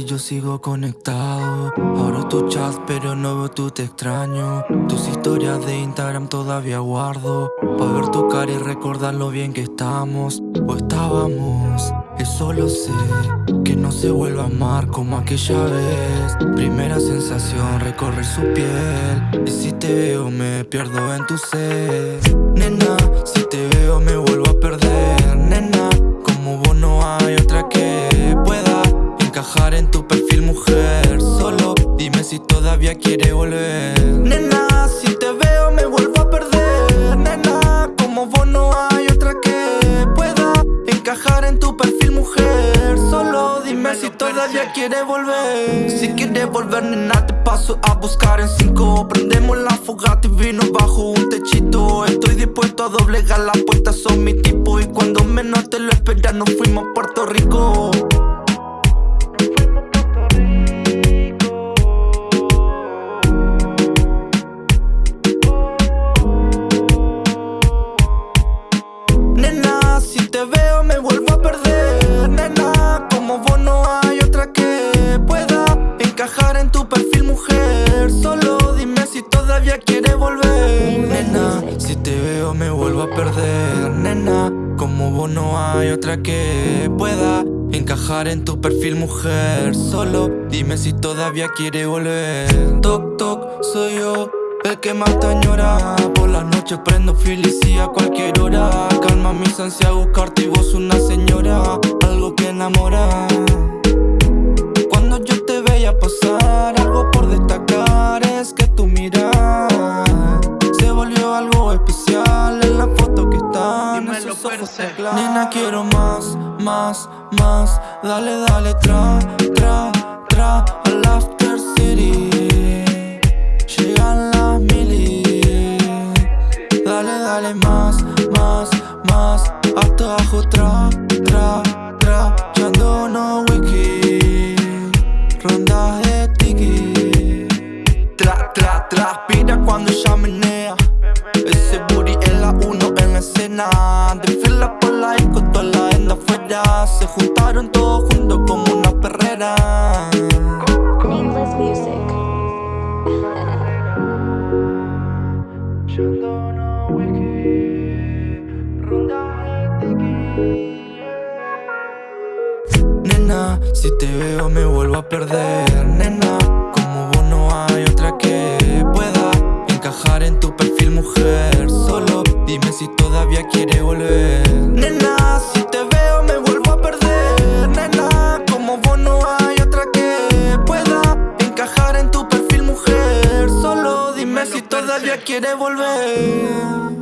yo sigo conectado. Abro tu chat pero no veo tu te extraño. Tus historias de Instagram todavía guardo. Pa' ver tu cara y recordar lo bien que estamos O estábamos. Eso lo sé Que no se vuelva a amar como aquella vez. Primera sensación recorrer su piel. Y si te veo me pierdo en tu sed. Nena, todavía quiere volver. Nena, si te veo me vuelvo a perder. Nena, como vos no hay otra que pueda Encajar en tu perfil mujer. Solo dime si todavía quiere volver. Si quiere volver nena te paso a buscar en cinco. Prendemos la fogata y vino bajo un techito. Estoy dispuesto a doblegar las puertas, son mi te veo me vuelvo a perder. Nena, como vos no hay otra que pueda Encajar en tu perfil mujer. Solo dime si todavía quieres volver. Nena, si te veo me vuelvo a perder. Nena, como vos no hay otra que pueda Encajar en tu perfil mujer. Solo dime si todavía quieres volver. Toc toc, soy yo el que más te añora Por las noches prendo felicidad a cualquier hora. Calma mis ansias a buscarte y vos una señora. Algo que enamora. Cuando yo te veía pasar Algo por destacar es que tu mirada Se volvió algo especial en la foto que están Dímelo, esos ojos. Nena quiero más, más, más. Dale, dale, tra, tra, tra Al after city la escena De fila por la disco, toda la enda afuera Se juntaron todos juntos como una perrera. Nameless Music. Wiki tiki Nena, si te veo me vuelvo a perder Nena, volver Nena, si te veo me vuelvo a perder. Nena, como vos no hay otra que pueda Encajar en tu perfil mujer. Solo dime si todavía quiere volver